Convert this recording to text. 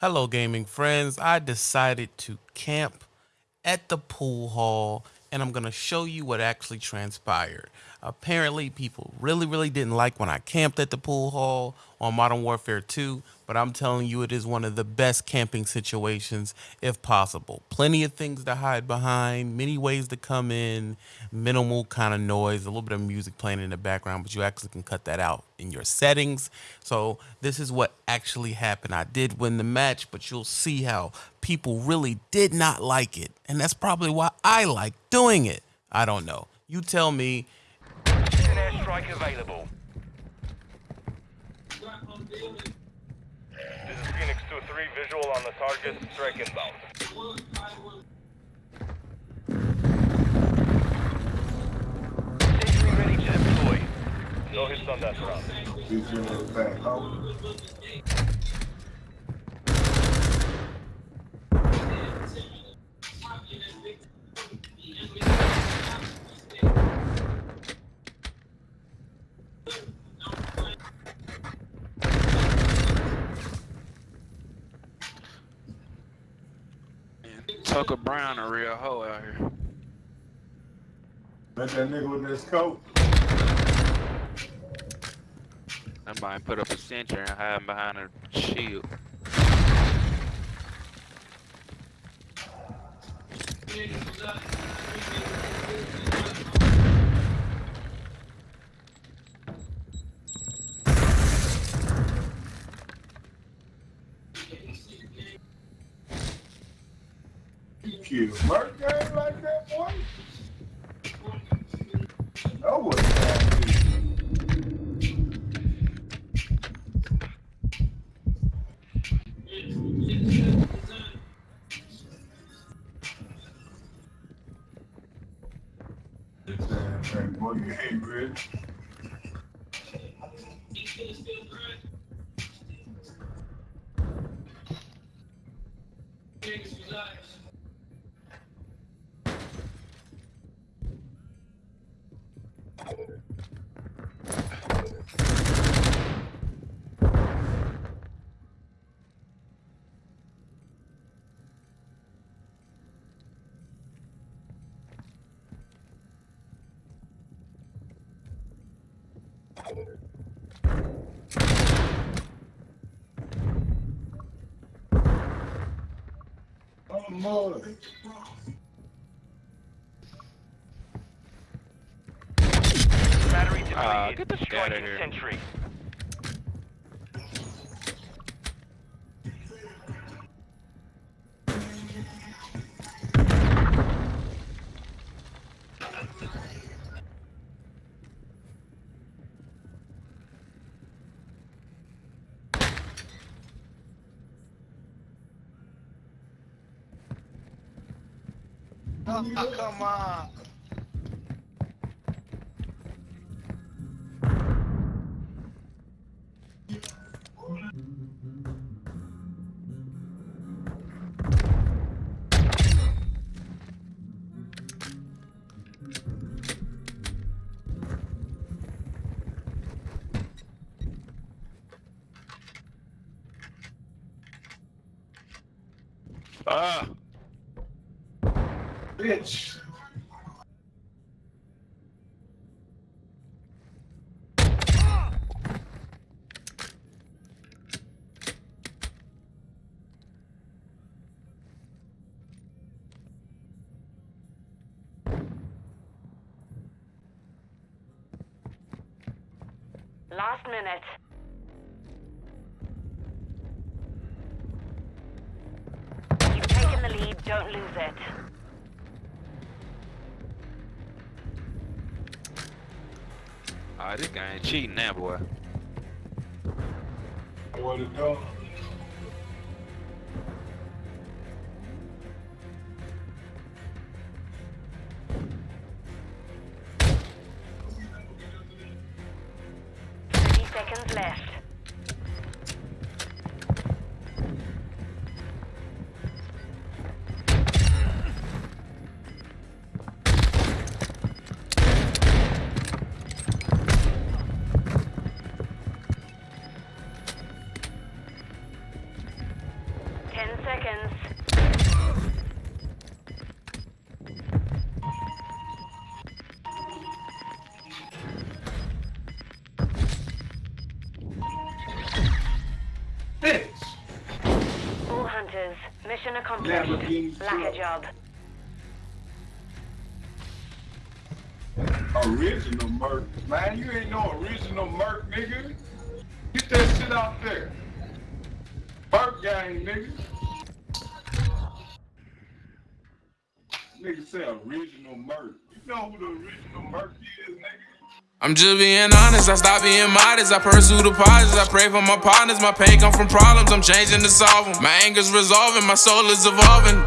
Hello, gaming friends. I decided to camp at the pool hall and I'm going to show you what actually transpired. Apparently, people really, really didn't like when I camped at the pool hall on Modern Warfare 2, but I'm telling you, it is one of the best camping situations if possible. Plenty of things to hide behind, many ways to come in, minimal kind of noise, a little bit of music playing in the background, but you actually can cut that out in your settings. So, this is what actually happened. I did win the match, but you'll see how people really did not like it. And that's probably why I like doing it. I don't know. You tell me strike available. This is Phoenix 2-3, visual on the target, strike inbound. Sentry ready to deploy. No hits on that round. Tucker Brown a real hoe out here. Let that nigga with this coat. Somebody put up a sentry and hide behind a shield. You. Merc game like that, boy? That was Boy, you hate Rich. Oh, Lord. Battery depleted. Uh, get the fuck out of here. sentry. Oh, come on. Ah! Bitch. Last minute. You've taken the lead, don't lose it. Ah, this guy ain't cheating now, boy. What it do? Thirty seconds left. Hunters, mission accomplished. Lack a job. Original Merc. Man, you ain't no original Merc, nigga. Get that shit out there. Merc gang, nigga. Nigga say original Merc. You know who the original Merc is, nigga? I'm just being honest, I stop being modest. I pursue the positives, I pray for my partners. My pain come from problems, I'm changing to solve them. My anger's resolving, my soul is evolving.